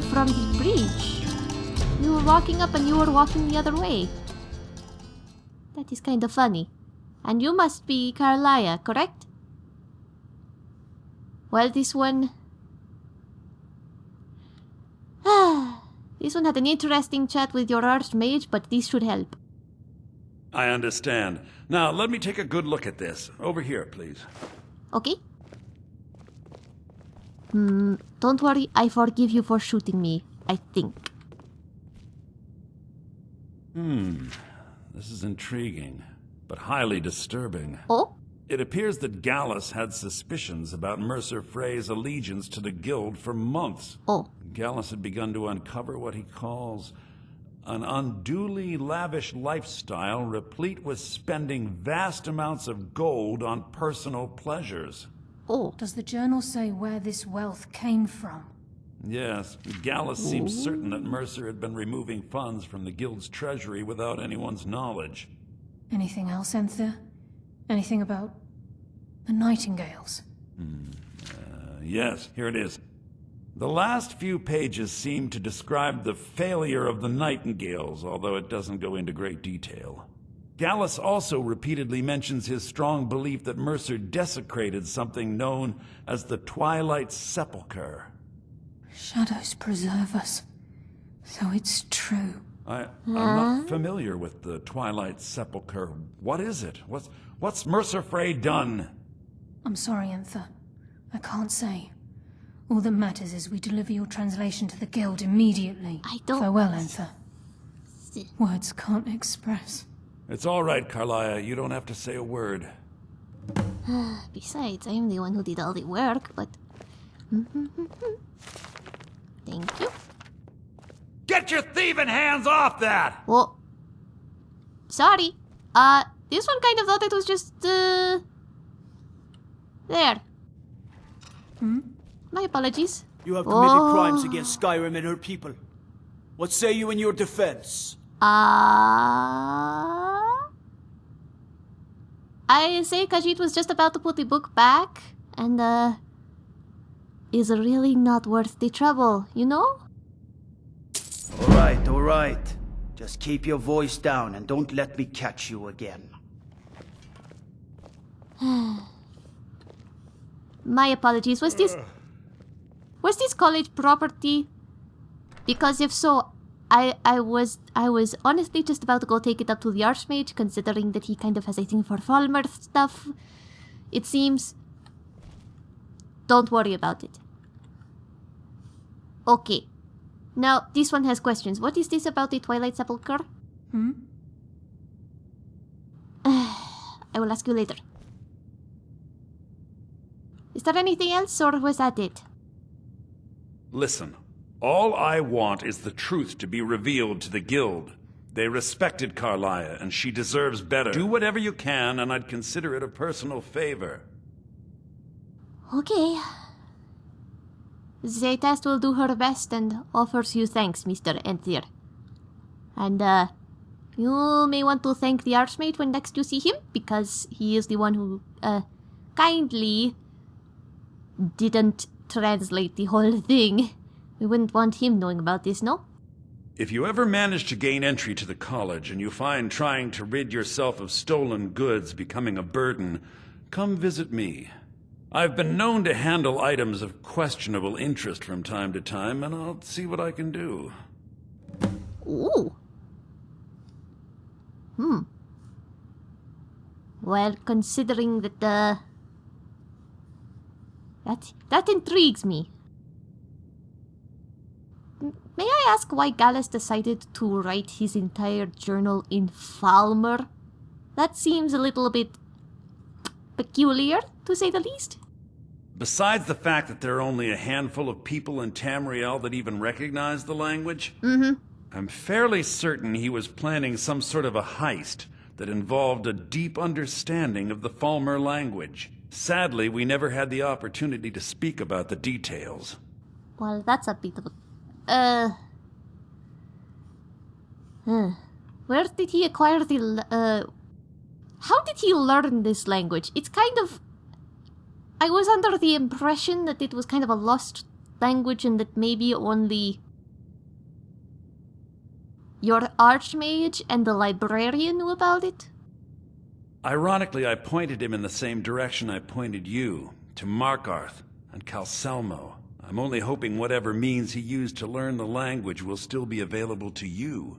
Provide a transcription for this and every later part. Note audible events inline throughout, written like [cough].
from the bridge. You were walking up and you were walking the other way. That is kind of funny. And you must be Karliah, correct? Well, this one... [sighs] this one had an interesting chat with your archmage, but this should help. I understand. Now, let me take a good look at this. Over here, please. Okay? Hmm, don't worry, I forgive you for shooting me, I think. Hmm. This is intriguing, but highly disturbing. Oh? It appears that Gallus had suspicions about Mercer Frey's allegiance to the Guild for months. Oh. Gallus had begun to uncover what he calls an unduly lavish lifestyle replete with spending vast amounts of gold on personal pleasures. Oh. Does the journal say where this wealth came from? Yes, Gallus seemed certain that Mercer had been removing funds from the Guild's treasury without anyone's knowledge. Anything else, Enthir? Anything about the Nightingales? Uh, yes, here it is. The last few pages seem to describe the failure of the Nightingales, although it doesn't go into great detail. Gallus also repeatedly mentions his strong belief that Mercer desecrated something known as the Twilight Sepulchre. Shadows preserve us. So it's true. I, I'm not familiar with the Twilight Sepulchre. What is it? What's, what's Mercer Frey done? I'm sorry, Enthir. I can't say. All that matters is we deliver your translation to the Guild immediately. I don't- Farewell, Enthir. Words can't express. It's all right, Karliah. You don't have to say a word. [sighs] Besides, I am the one who did all the work, but... [laughs] Thank you. Get your thieving hands off that! Oh. Sorry. Uh, this one kind of thought it was just, uh... There. Hmm? My apologies. You have committed Oh. crimes against Skyrim and her people. What say you in your defense? Uh... I say Khajiit was just about to put the book back, and, uh... Is really not worth the trouble, you know? Alright, alright. Just keep your voice down and don't let me catch you again. [sighs] My apologies. Was this... Was this college property? Because if so, I I was I was honestly just about to go take it up to the Archmage, considering that he kind of has a thing for Falmer stuff. It seems. Don't worry about it. Okay. Now, this one has questions. What is this about the Twilight Sepulchre? Hmm? [sighs] I will ask you later. Is there anything else, or was that it? Listen, all I want is the truth to be revealed to the Guild. They respected Karliah, and she deserves better. Do whatever you can, and I'd consider it a personal favor. Okay. Zaytast will do her best and offers you thanks, Mr. Enthir. And, uh, you may want to thank the Archmage when next you see him, because he is the one who, uh, kindly didn't translate the whole thing. We wouldn't want him knowing about this, no? If you ever manage to gain entry to the college and you find trying to rid yourself of stolen goods becoming a burden, come visit me. I've been known to handle items of questionable interest from time to time, and I'll see what I can do. Ooh. Hmm. Well, considering that, uh... That, that intrigues me. May I ask why Gallus decided to write his entire journal in Falmer? That seems a little bit peculiar, to say the least. Besides the fact that there are only a handful of people in Tamriel that even recognize the language, Mm-hmm. I'm fairly certain he was planning some sort of a heist that involved a deep understanding of the Falmer language. Sadly, we never had the opportunity to speak about the details. Well, that's a bit of a... Uh... huh. Where did he acquire the... Uh... How did he learn this language? It's kind of... I was under the impression that it was kind of a lost language and that maybe only your archmage and the librarian knew about it? Ironically, I pointed him in the same direction I pointed you, to Markarth and Calcelmo. I'm only hoping whatever means he used to learn the language will still be available to you.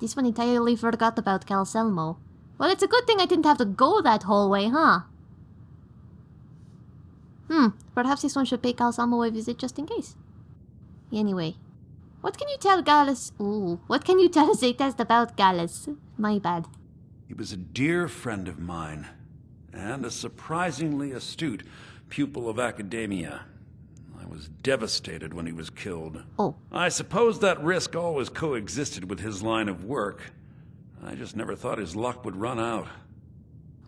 This one entirely forgot about Calcelmo. Well, it's a good thing I didn't have to go that whole way, huh? Hmm, perhaps this one should pay Calcelmo a visit just in case. Anyway, what can you tell Gallus? Ooh, what can you tell Zaytest about Gallus? My bad. He was a dear friend of mine, and a surprisingly astute pupil of academia. Was devastated when he was killed. Oh, I suppose that risk always coexisted with his line of work. I just never thought his luck would run out.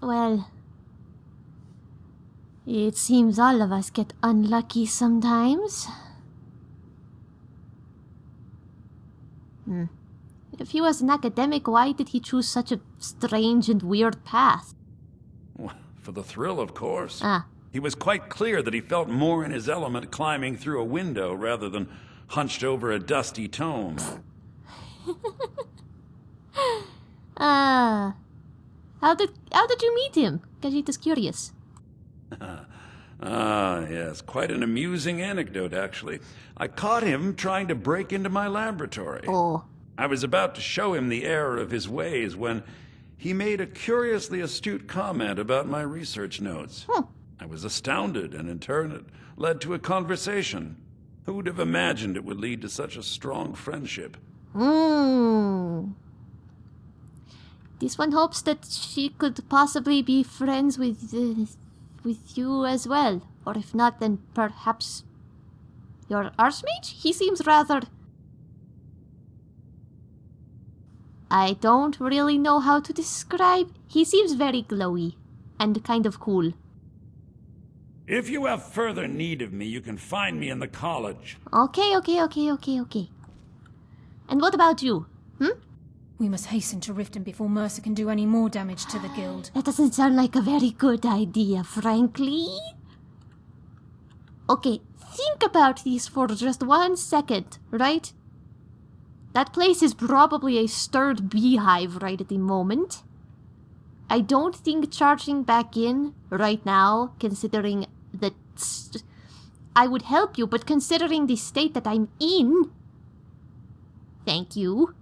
well. It seems all of us get unlucky sometimes. Hmm. If he was an academic, why did he choose such a strange and weird path? For the thrill, of course. Ah, He was quite clear that he felt more in his element climbing through a window rather than hunched over a dusty tome. [laughs] ah. How did how did you meet him? Khajiit is curious. [laughs] Ah, yes, quite an amusing anecdote, actually. I caught him trying to break into my laboratory. Oh, I was about to show him the error of his ways when he made a curiously astute comment about my research notes. Hmm. I was astounded, and in turn it led to a conversation. Who would have imagined it would lead to such a strong friendship? Hmm. This one hopes that she could possibly be friends with uh, with you as well, or if not, then perhaps your archmage. He seems rather. I don't really know how to describe. He seems very glowy and kind of cool. If you have further need of me, you can find me in the college. Okay, okay, okay, okay, okay. And what about you? Hmm? We must hasten to Riften before Mercer can do any more damage to the guild. That doesn't sound like a very good idea, frankly. Okay, think about this for just one second, right? That place is probably a stirred beehive right at the moment. I don't think charging back in right now, considering that I would help you, but considering the state that I'm in, thank you.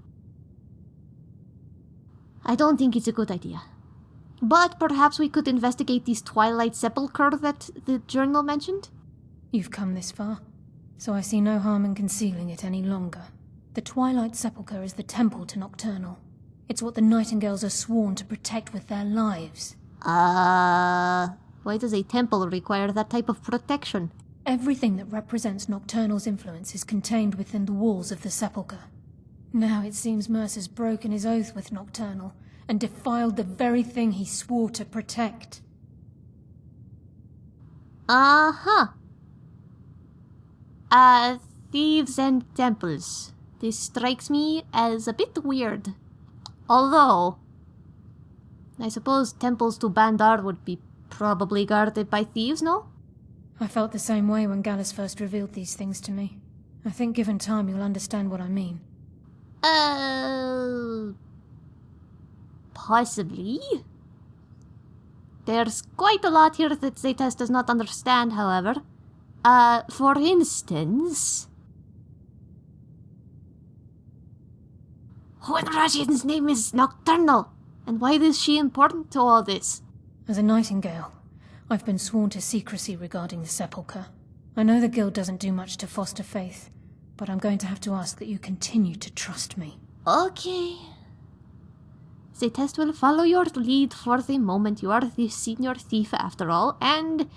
I don't think it's a good idea. But perhaps we could investigate this Twilight Sepulchre that the journal mentioned? You've come this far, so I see no harm in concealing it any longer. The Twilight Sepulchre is the temple to Nocturnal. It's what the Nightingales are sworn to protect with their lives. Uh. Why does a temple require that type of protection? Everything that represents Nocturnal's influence is contained within the walls of the Sepulchre. Now it seems Mercer's broken his oath with Nocturnal and defiled the very thing he swore to protect. Uh huh. Uh, thieves and temples. This strikes me as a bit weird. Although, I suppose temples to Bandar would be probably guarded by thieves, no? I felt the same way when Gallus first revealed these things to me. I think given time you'll understand what I mean. Uh. Possibly. There's quite a lot here that Zetas does not understand, however. Uh, for instance. Who in Rajhin's name is Nocturnal? And why is she important to all this? As a Nightingale, I've been sworn to secrecy regarding the Sepulchre. I know the Guild doesn't do much to foster faith, but I'm going to have to ask that you continue to trust me. Okay. The test will follow your lead for the moment. You are the senior thief after all, and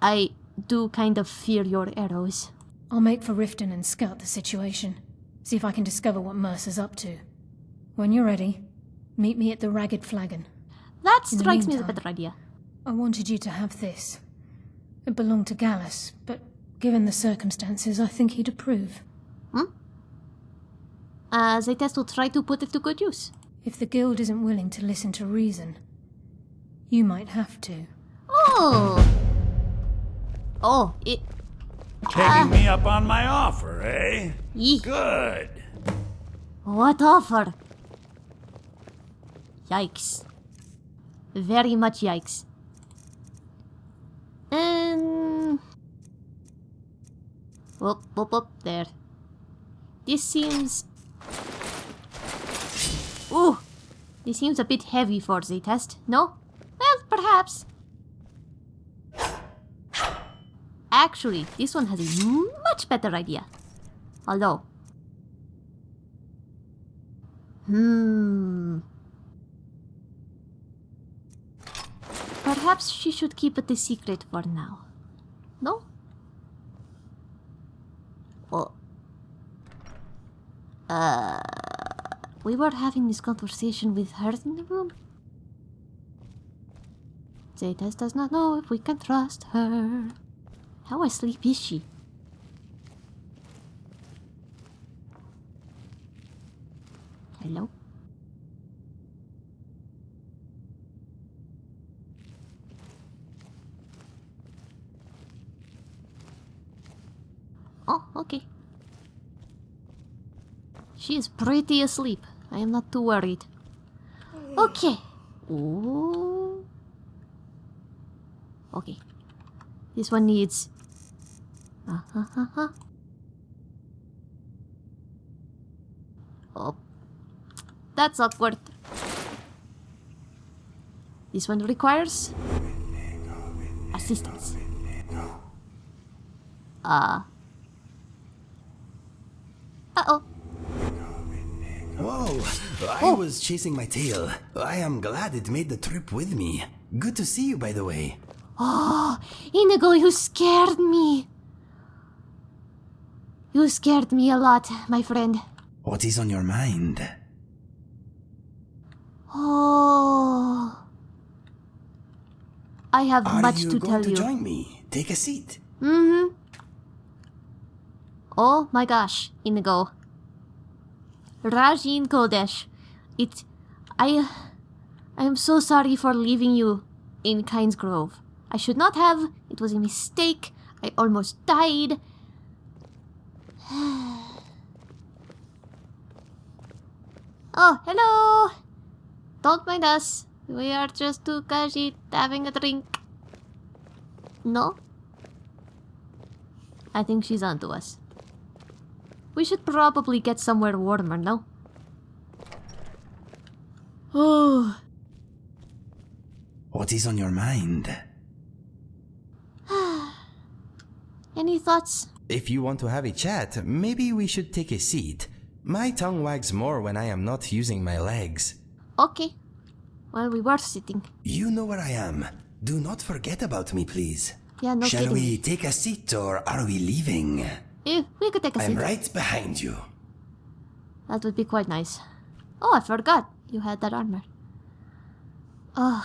I do kind of fear your arrows. I'll make for Riften and scout the situation. See if I can discover what Mercer's up to. When you're ready, meet me at the Ragged Flagon. That In strikes me as a better idea. I wanted you to have this. It belonged to Gallus, but given the circumstances, I think he'd approve. Uh, the test will try to put it to good use. If the Guild isn't willing to listen to reason, you might have to. Oh! Oh, it. Taking me up on my offer, eh? Yee. Good. What offer? Yikes. Very much yikes. Um. Whoop, whoop, whoop, there. This seems. Ooh! This seems a bit heavy for the test, no? Well, perhaps. Actually, this one has a much better idea. Although. Hmm. Perhaps she should keep it a secret for now. No? Oh. Uh. We were having this conversation with her in the room. Zetas does not know if we can trust her. How asleep is she? Hello? Oh, okay. She is pretty asleep. I am not too worried. Hmm. Okay. Ooh. Okay. This one needs. Huh huh huh. Oh. That's awkward. This one requires assistance. Uh. Uh oh. Whoa, I Oh. was chasing my tail. I am glad it made the trip with me. Good to see you, by the way. [gasps] Oh, Inigo, you scared me. You scared me a lot, my friend. What is on your mind? Oh. I have Are much you to tell to you. join me? Take a seat. Mm-hmm. Oh my gosh, Inigo. Rajin Kodesh. It I I am so sorry for leaving you in Kynesgrove. I should not have. It was a mistake. I almost died. [sighs] oh, hello. Don't mind us. We are just two kashi having a drink. No? I think she's onto us. We should probably get somewhere warmer, no? Oh, [sighs] What is on your mind? [sighs] any thoughts? If you want to have a chat, maybe we should take a seat. My tongue wags more when I am not using my legs. Okay. Well, we were sitting. You know where I am. Do not forget about me, please. Yeah, no Shall kidding. we take a seat or are we leaving? Eh, we could take a I'm seat. right behind you. That would be quite nice. Oh, I forgot. You had that armor. Ugh.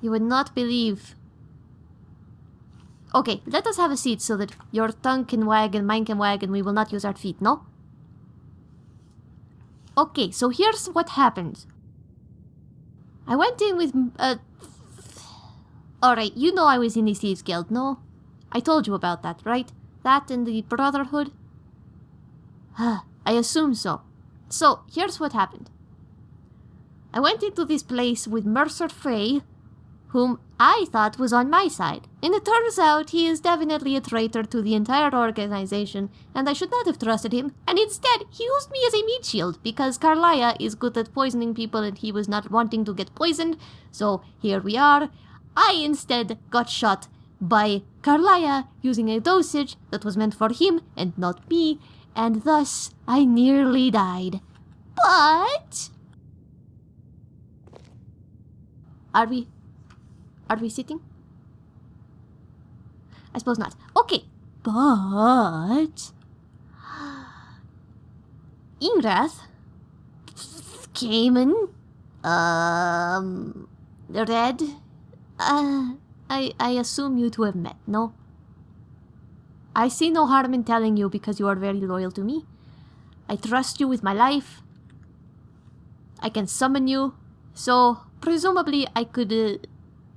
You would not believe. Okay, let us have a seat so that your tongue can wag and mine can wag and we will not use our feet, no? Okay, so here's what happened. I went in with. Uh, Alright, you know I was in the Thieves Guild, no? I told you about that, right? That and the Brotherhood? I assume so. So, here's what happened. I went into this place with Mercer Frey, whom I thought was on my side, and it turns out he is definitely a traitor to the entire organization, and I should not have trusted him, and instead he used me as a meat shield because Karliah is good at poisoning people and he was not wanting to get poisoned, so here we are. I instead got shot by Karliah using a dosage that was meant for him and not me, and thus I nearly died. But. Are we. Are we sitting? I suppose not. Okay, but. [gasps] Ingrath came in. Um. Red. Uh. I, I assume you two have met, no? I see no harm in telling you because you are very loyal to me. I trust you with my life. I can summon you, so presumably I could uh,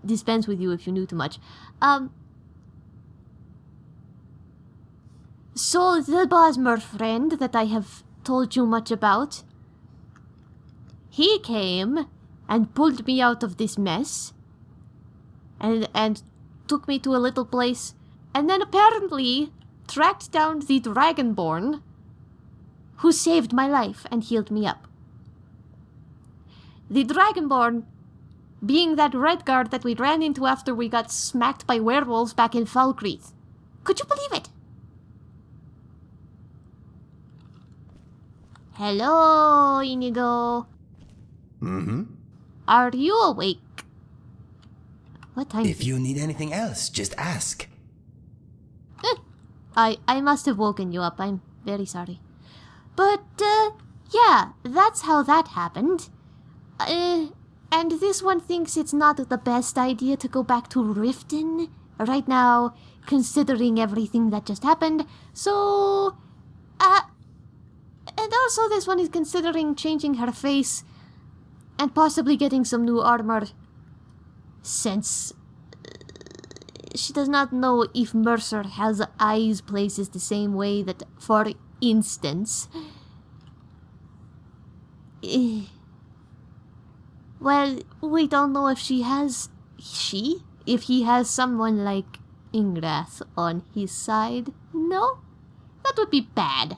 dispense with you if you knew too much. Um, So the Bosmer friend that I have told you much about, he came and pulled me out of this mess and and took me to a little place and then apparently tracked down the Dragonborn who saved my life and healed me up. The Dragonborn being that Redguard that we ran into after we got smacked by werewolves back in Falkreath. Could you believe it? Hello, Inigo. Mm-hmm. Are you awake? What time? If you need anything else, just ask. I I must have woken you up. I'm very sorry. But uh yeah, that's how that happened. Uh and this one thinks it's not the best idea to go back to Riften right now, considering everything that just happened. So uh and also this one is considering changing her face and possibly getting some new armor since she does not know if Mercer has eyes places the same way that, for instance, [sighs] eh, well, we don't know if she has she if he has someone like Ingrath on his side. No, that would be bad.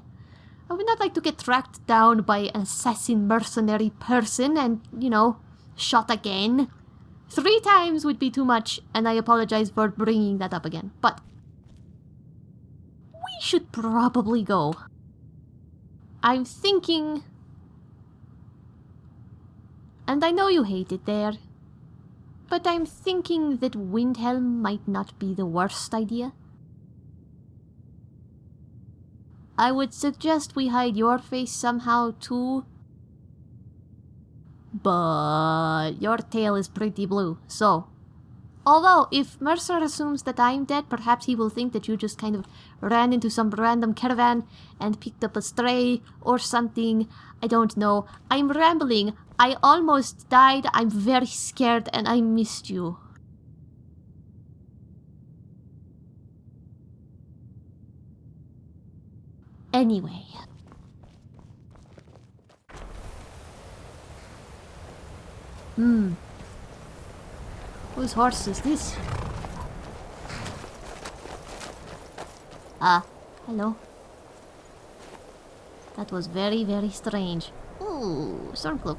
I would not like to get tracked down by an assassin mercenary person and, you know, shot again. Three times would be too much, and I apologize for bringing that up again. But we should probably go. I'm thinking. And I know you hate it there. But I'm thinking that Windhelm might not be the worst idea. I would suggest we hide your face somehow too. But your tail is pretty blue, so. Although, if Mercer assumes that I'm dead, perhaps he will think that you just kind of ran into some random caravan and picked up a stray or something. I don't know. I'm rambling. I almost died. I'm very scared and I missed you. Anyway. Hmm. Whose horse is this? Ah, hello. That was very, very strange. Ooh, Stormcloak.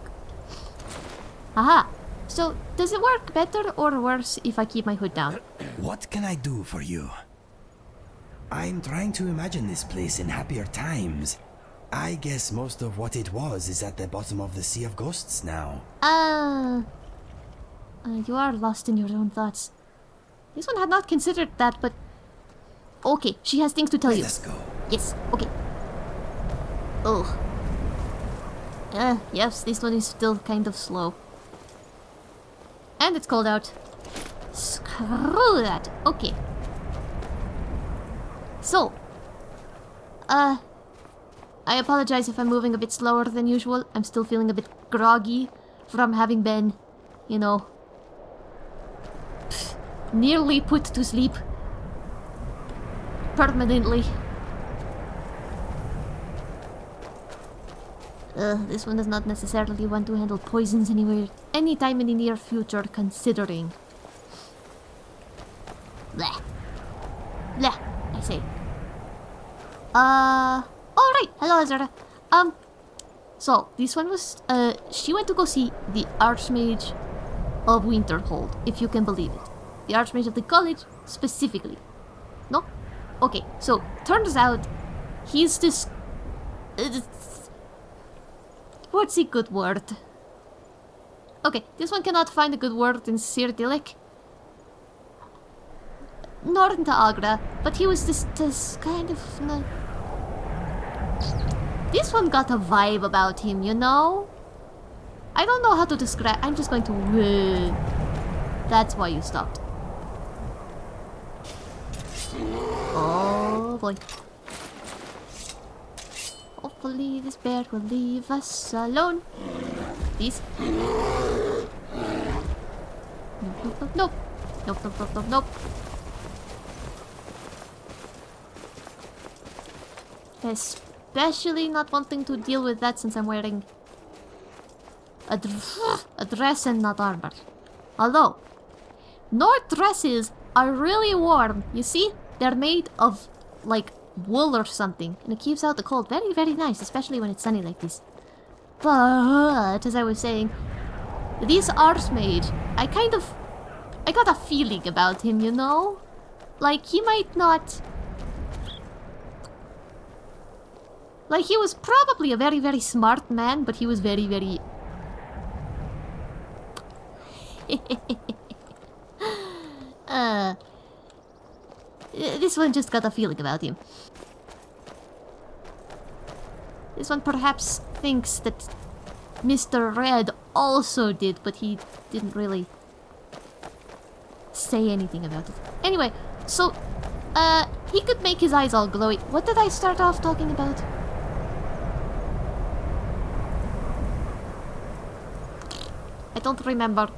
Aha! So, does it work better or worse if I keep my hood down? [clears throat] What can I do for you? I'm trying to imagine this place in happier times. I guess most of what it was is at the bottom of the Sea of Ghosts now. Uh, uh, you are lost in your own thoughts. This one had not considered that, but... Okay, she has things to tell Let you. us go. Yes, okay. Oh. Uh, yes, this one is still kind of slow. And it's cold out. Screw that. Okay. So. Uh. I apologize if I'm moving a bit slower than usual. I'm still feeling a bit groggy from having been, you know, nearly put to sleep. Permanently. Uh, this one does not necessarily want to handle poisons anywhere, anytime in the near future, considering. Blah. Blah, I say. Uh, alright, hello Azara. Um, so, this one was, uh, she went to go see the Archmage of Winterhold, if you can believe it. The Archmage of the college, specifically. No? Okay, so, turns out, he's this... Uh, What's a good word? Okay, this one cannot find a good word in Cyrodiilic. Nor in Agra, but he was this, this kind of... Uh, this one got a vibe about him, you know? I don't know how to describe... I'm just going to... Uh, that's why you stopped. Oh boy. Hopefully this bear will leave us alone. Please. Nope, nope, nope, nope. Nope, nope, nope, nope, nope. Especially not wanting to deal with that since I'm wearing a, dr- a dress and not armor. Although, Nord dresses are really warm. You see? They're made of, like, wool or something. And it keeps out the cold. Very, very nice, especially when it's sunny like this. But, as I was saying, this Archmage, I kind of... I got a feeling about him, you know? Like, he might not... Like, he was probably a very, very smart man, but he was very, very... [laughs] uh... This one just got a feeling about him. This one perhaps thinks that Mr. Red also did, but he didn't really say anything about it. Anyway, so, uh, he could make his eyes all glowy. What did I start off talking about? I don't remember.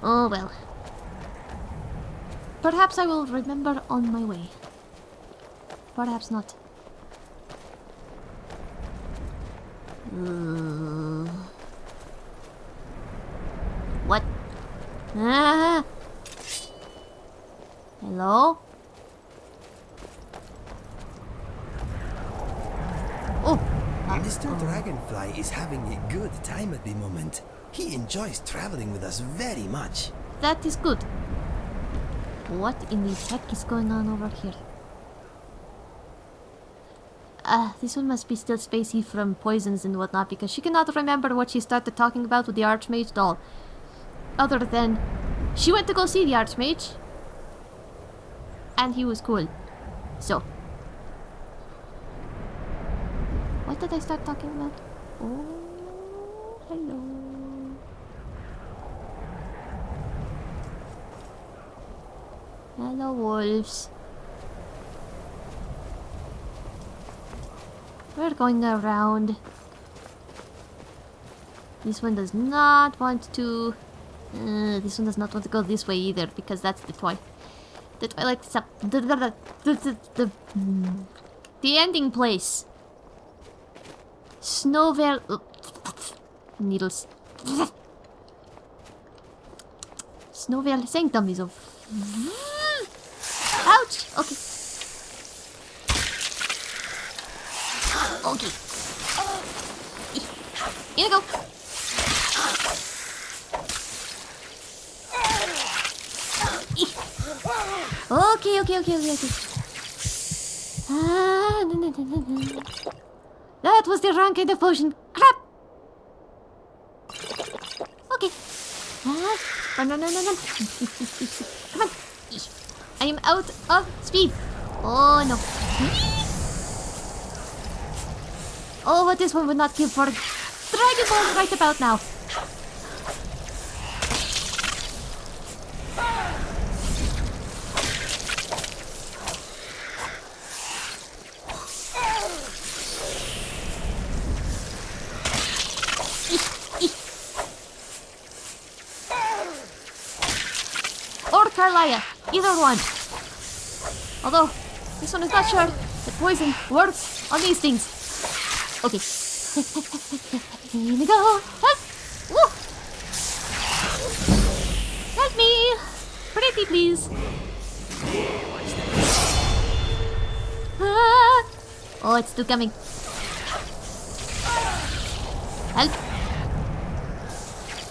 Oh well. Perhaps I will remember on my way. Perhaps not. Uh, what? Ah! Hello? Oh! Mr. Dragonfly is having a good time at the moment. He enjoys traveling with us very much. That is good. What in the heck is going on over here? Uh, this one must be still spacey from poisons and whatnot because she cannot remember what she started talking about with the Archmage doll. Other than she went to go see the Archmage and he was cool. So. What did I start talking about? Oh, hello. Hello, wolves. We're going around. This one does not want to... Uh, this one does not want to go this way either, because that's the toy. The Twilight Sep... The, the, the, the, ending place. Snow Veil... Needles. Snow Veil Sanctum is of... Ouch! Okay. Okay. Here we go. Okay, okay, okay, okay, okay. Ah, no, no, no. That was the wrong kind of potion. Crap! Okay. Ah, run, run, run, run, run. Come on. I am out of speed. Oh, no. Oh, but this one would not give for Dragon Ball right about now. Either one. Although, this one is not sure that poison works on these things. Okay. Here we go. Help! Woo! Help me! Pretty please. Ah! Oh, it's still coming. Help!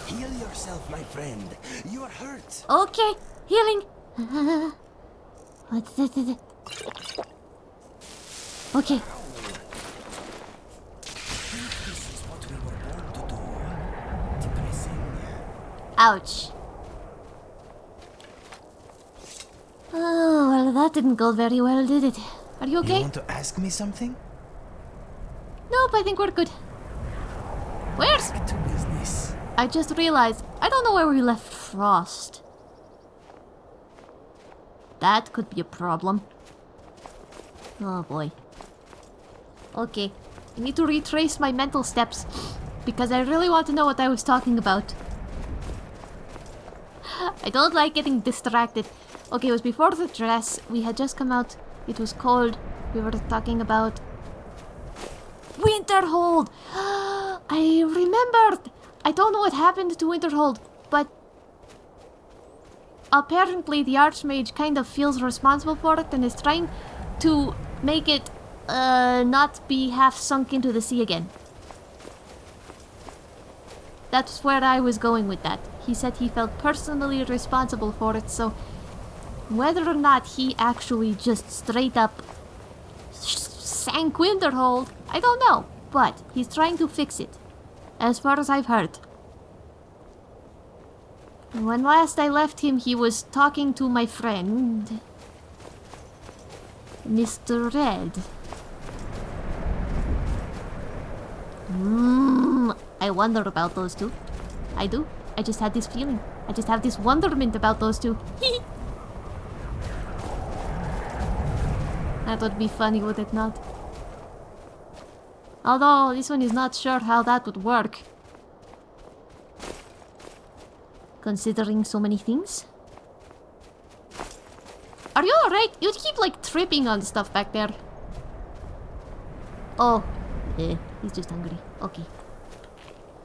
Heal yourself, my friend. You are hurt. Okay, healing. [laughs] What's this? Okay, This is what we were born to do. Depressing. Ouch. Oh, well, that didn't go very well, did it? Are you okay? You want to ask me something? Nope, I think we're good. Where's... To business. I just realized, I don't know where we left Frost. That could be a problem. Oh boy. Okay, I need to retrace my mental steps because I really want to know what I was talking about. I don't like getting distracted. Okay, it was before the dress. We had just come out. It was cold. We were talking about Winterhold! [gasps] I remembered! I don't know what happened to Winterhold, but apparently the Archmage kind of feels responsible for it and is trying to make it uh, not be half sunk into the sea again. That's where I was going with that. He said he felt personally responsible for it, so whether or not he actually just straight up sank Winterhold, I don't know. But he's trying to fix it, as far as I've heard. When last I left him, he was talking to my friend, Mr. Red. Mm, I wonder about those two. I do. I just had this feeling. I just have this wonderment about those two. [laughs] that would be funny, would it not? Although, this one is not sure how that would work. Considering so many things. Are you alright? You keep like tripping on stuff back there. Oh, eh, he's just hungry. Okay.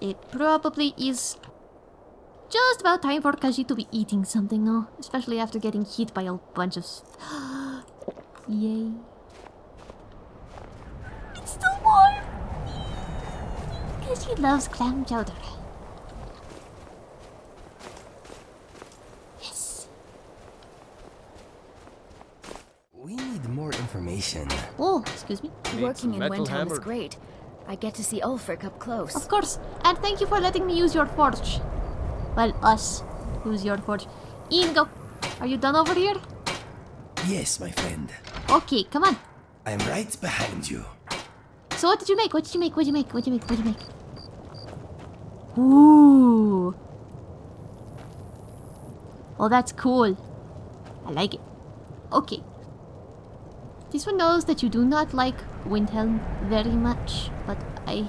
It probably is just about time for Kaji to be eating something now, especially after getting hit by a bunch of. [gasps] Yay. It's still warm! Kaji loves clam chowder. Yes. We need more information. Oh, excuse me. Working in metal Windhelm is great. I get to see Ulfric up close. Of course. And thank you for letting me use your forge. Well, us. Use your forge. Ingo. Are you done over here? Yes, my friend. Okay, come on. I'm right behind you. So what did you make? What did you make? What did you make? What did you make? What did you make? Ooh. Oh, that's cool. I like it. Okay. This one knows that you do not like Windhelm very much, but I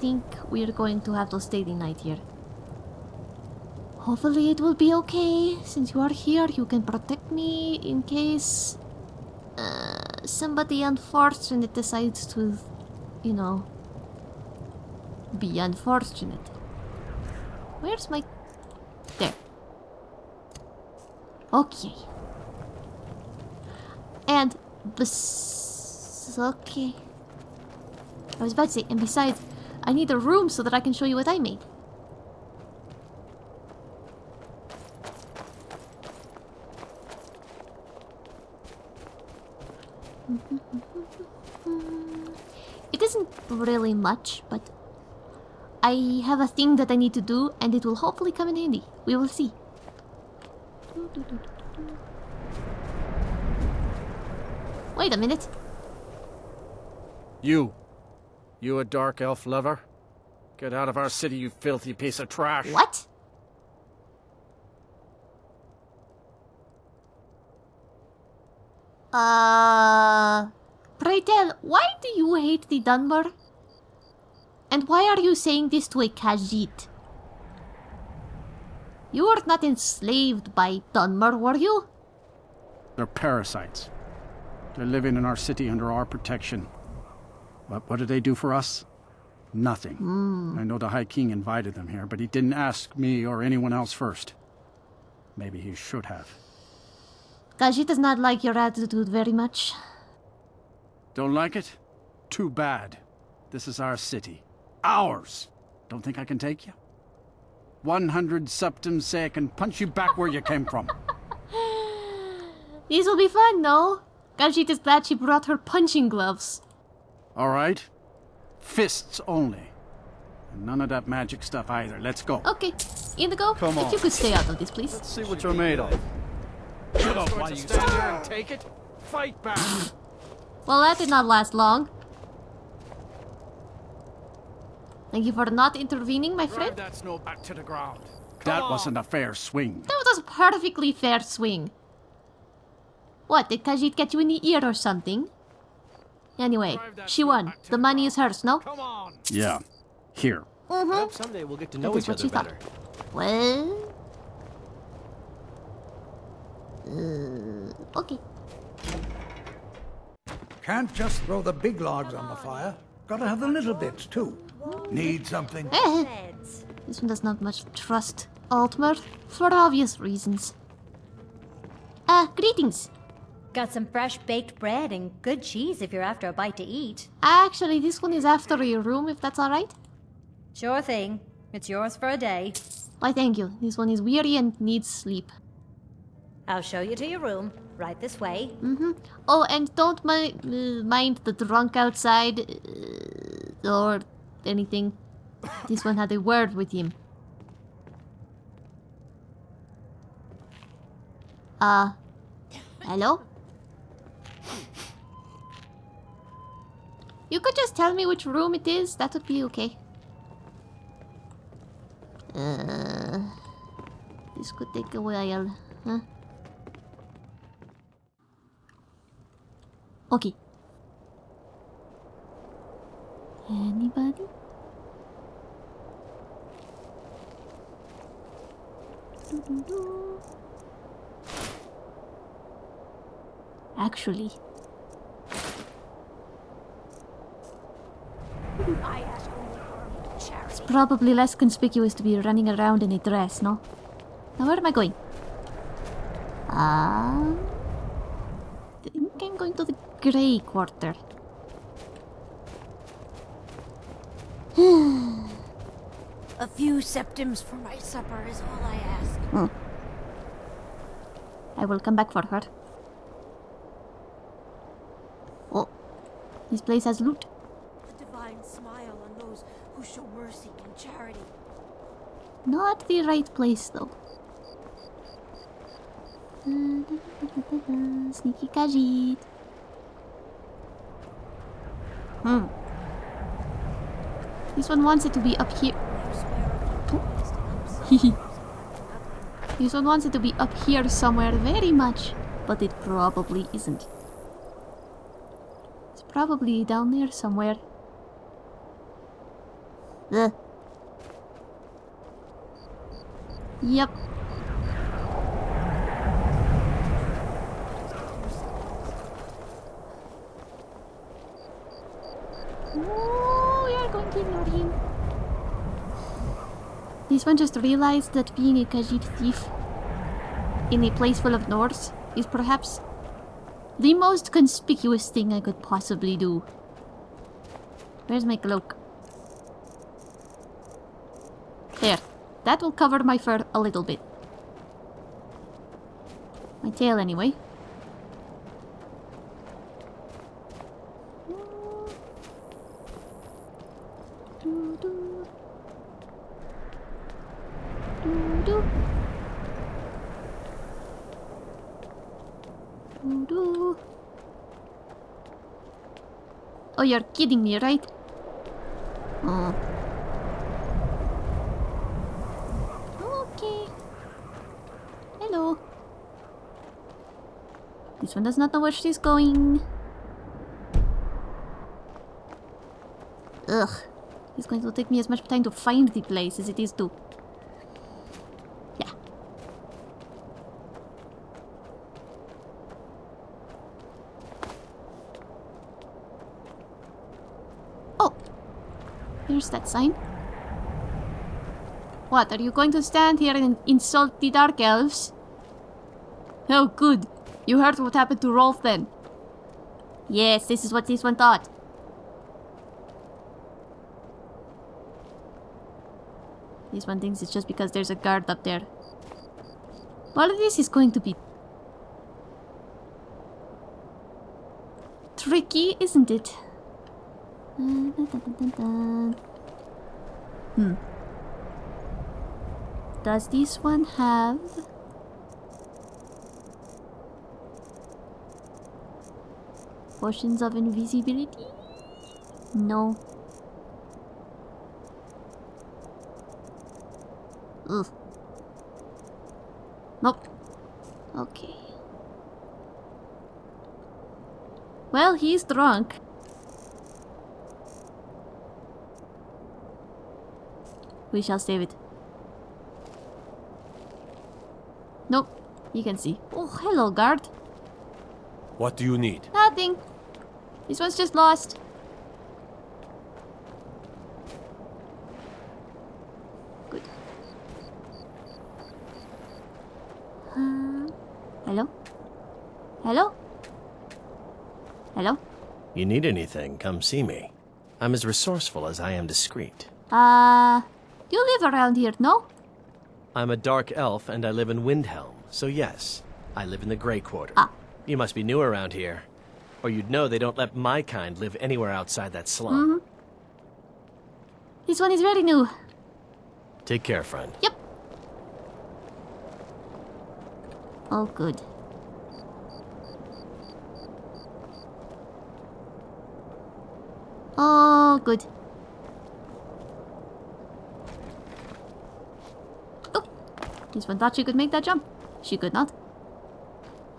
think we're going to have to stay the night here. Hopefully it will be okay. Since you are here, you can protect me in case uh, somebody unfortunate decides to, you know, be unfortunate. Where's my... There. Okay. And bes... Okay. I was about to say, and besides, I need a room so that I can show you what I made. It isn't really much, but I have a thing that I need to do, and it will hopefully come in handy. We will see. Wait a minute. You. You a dark elf lover? Get out of our city, you filthy piece of trash. What? Uh. Pray tell, why do you hate the Dunmer? And why are you saying this to a Khajiit? You were not enslaved by Dunmer, were you? They're parasites. They're living in our city under our protection. But what do they do for us? Nothing. Hmm. I know the High King invited them here, but he didn't ask me or anyone else first. Maybe he should have. Khajiit does not like your attitude very much. Don't like it? Too bad. This is our city. Ours! Don't think I can take you? 100 septims say I can punch you back where you came from. These will be fun, no? Khajiit is glad she brought her punching gloves. All right? Fists only. And none of that magic stuff either. Let's go. Okay, Inigo, Come on. if on. you could stay out of this, please. See what you're made of. Shut up while you stand there and take it. Fight back. [laughs] Well, that did not last long. Thank you for not intervening, my Drive friend. that snow back to the ground. that wasn't a fair swing. That was a perfectly fair swing. What, did Khajiit get you in the ear or something? Anyway, she won. The money is hers, no? Come on. Yeah. Here. Mm-hmm. Hope someday we'll get to know That is each what other she thought. better. Well... Uh, okay. Can't just throw the big logs on the fire. Gotta have the little bits, too. Need something? Beds. this one does not much trust Altmer, for obvious reasons. Uh, greetings. Got some fresh baked bread and good cheese if you're after a bite to eat. Actually, this one is after your room, if that's alright. Sure thing. It's yours for a day. Why, thank you. This one is weary and needs sleep. I'll show you to your room. Right this way. Mm-hmm. Oh, and don't mi- mind the drunk outside uh, or anything. This one had a word with him. Uh, hello? You could just tell me which room it is, that would be okay. Uh, this could take a while, huh? Okay. Anybody? Actually. It's probably less conspicuous to be running around in a dress, no? Now where am I going? Um, I think I'm going to the grey quarter. [sighs] A few septims for my supper is all I ask. Hmm. I will come back for her. Oh, this place has loot. The divine smile on those who show mercy and charity. Not the right place though. [laughs] Sneaky Khajiit. Hmm. This one wants it to be up here. [laughs] this one wants it to be up here somewhere very much, but it probably isn't. It's probably down there somewhere. Ugh. Yep. Ooh, we are going to ignore him. This one just realized that being a Khajiit thief in a place full of Norse is perhaps the most conspicuous thing I could possibly do. Where's my cloak? There. That will cover my fur a little bit. My tail, anyway. You're kidding me, right? Oh. Okay. Hello. This one does not know where she's going. Ugh. It's going to take me as much time to find the place as it is to... That sign. What, are you going to stand here and insult the Dark Elves? Oh, good. You heard what happened to Rolff then. Yes, this is what this one thought. This one thinks it's just because there's a guard up there. All of this is going to be... Tricky, isn't it? Uh, Hmm. Does this one have... Potions of invisibility? No. Ugh. Nope. Okay. Well, he's drunk. We shall save it. Nope. You can see. Oh, hello, guard. What do you need? Nothing. This one's just lost. Good. Uh, hello? Hello? Hello? You need anything, come see me. I'm as resourceful as I am discreet. Uh, you live around here, no? I'm a dark elf and I live in Windhelm, so yes, I live in the Grey Quarter. Ah. You must be new around here, or you'd know they don't let my kind live anywhere outside that slum. This one is very new. Take care, friend. Yep. Oh, good. Oh, good. Oh, this one thought she could make that jump. She could not.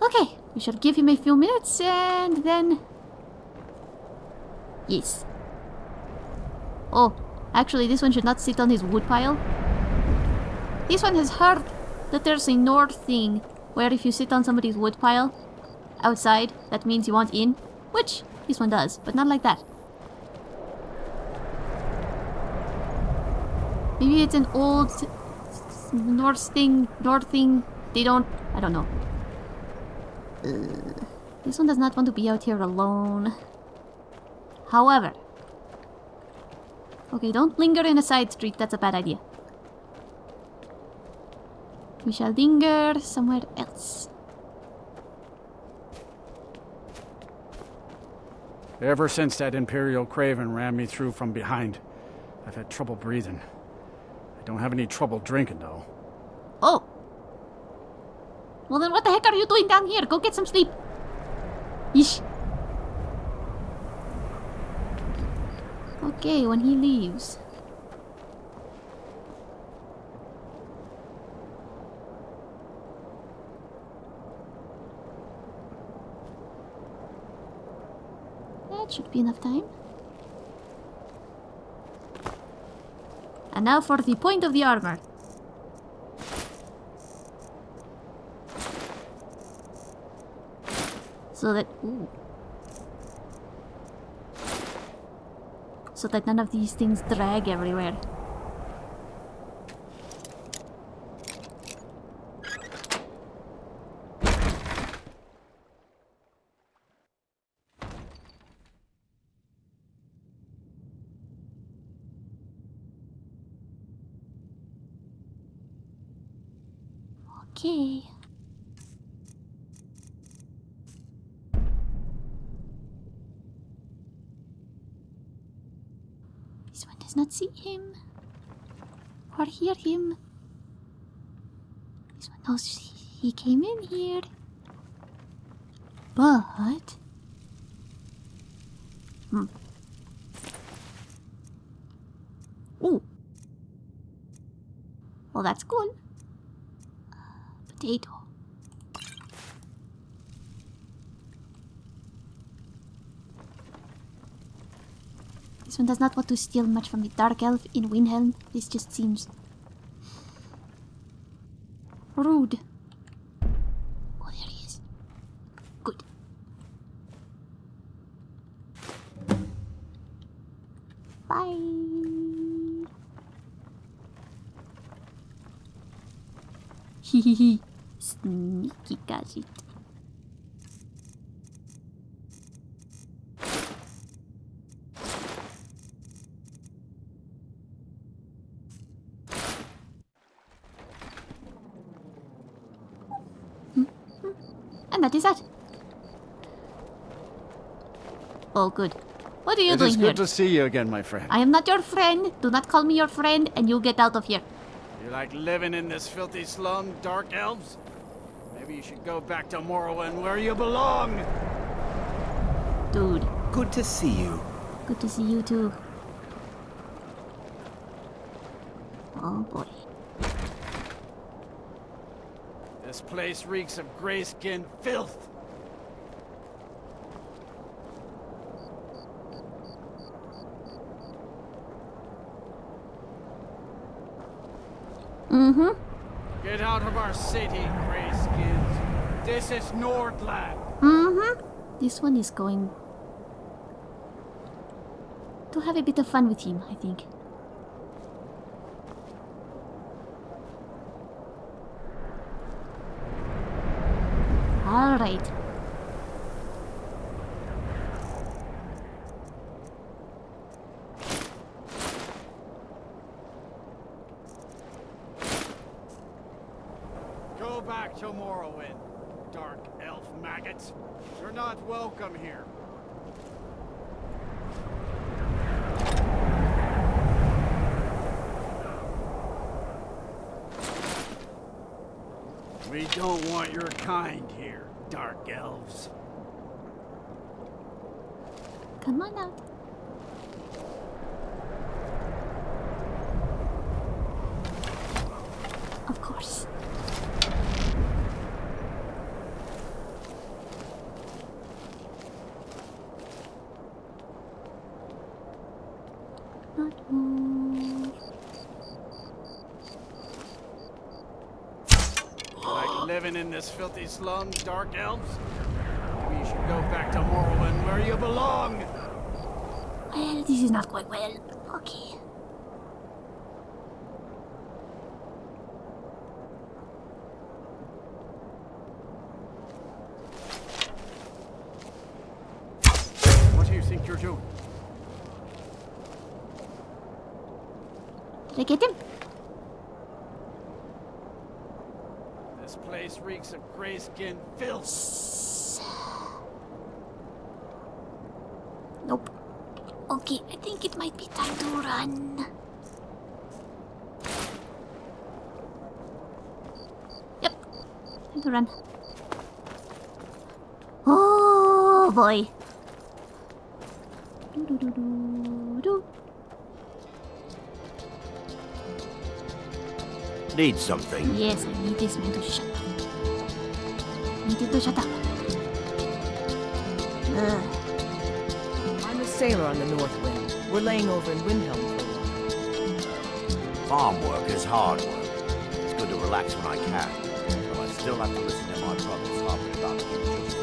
Okay, we shall give him a few minutes and then... Yes. Oh, actually this one should not sit on his wood pile. This one has heard that there's a north thing where if you sit on somebody's wood pile outside, that means you want in, which this one does, but not like that. Maybe it's an old Norse thing, Nord thing. They don't, I don't know. Uh, this one does not want to be out here alone. However, okay, don't linger in a side street. That's a bad idea. We shall linger somewhere else. Ever since that Imperial Craven ran me through from behind, I've had trouble breathing. I don't have any trouble drinking, though. Oh. Well then what the heck are you doing down here? Go get some sleep. Yeesh. Okay, when he leaves. That should be enough time. And now for the point of the armor. So that... Ooh. So that none of these things drag everywhere. Okay. This one does not see him or hear him. This one knows he came in here. But. Hmm. Ooh. Well, that's cool. This one does not want to steal much from the Dark Elf in Windhelm. This just seems... rude. Oh, there he is. Good. Bye. Hehehe. Sneaky Khajiit. And that is that. Oh, good. What are you It doing is here? good to see you again, my friend. I am not your friend. Do not call me your friend, and you get out of here. You like living in this filthy slum, Dark Elves? Maybe you should go back to Morrowind where you belong! Dude, Good to see you. good to see you too. Oh boy. This place reeks of gray-skinned filth! Mm-hmm. Get out of our city, this is Nordland. Mm-hmm. This one is going to have a bit of fun with him, I think. Alright. Go back to Morrowind dark elf maggots. You're not welcome here. We don't want your kind here, dark elves. Come on out. Of course. Not move. Like living in this filthy slum, dark elves? Maybe you should go back to Morrowind where you belong! Well, this is not quite well. Okay. What do you think you're doing? Did I get him? This place reeks of gray-skinned filth. Nope. Okay, I think it might be time to run. Yep. Time to run. Oh boy. Need something? Yes, I need this man to shut up. Need it to shut up. Ugh. Ah. I'm a sailor on the North Wind. We're laying over in Windhelm for a while. Farm work is hard work. It's good to relax when I can. But I still have to listen to my brothers harping about the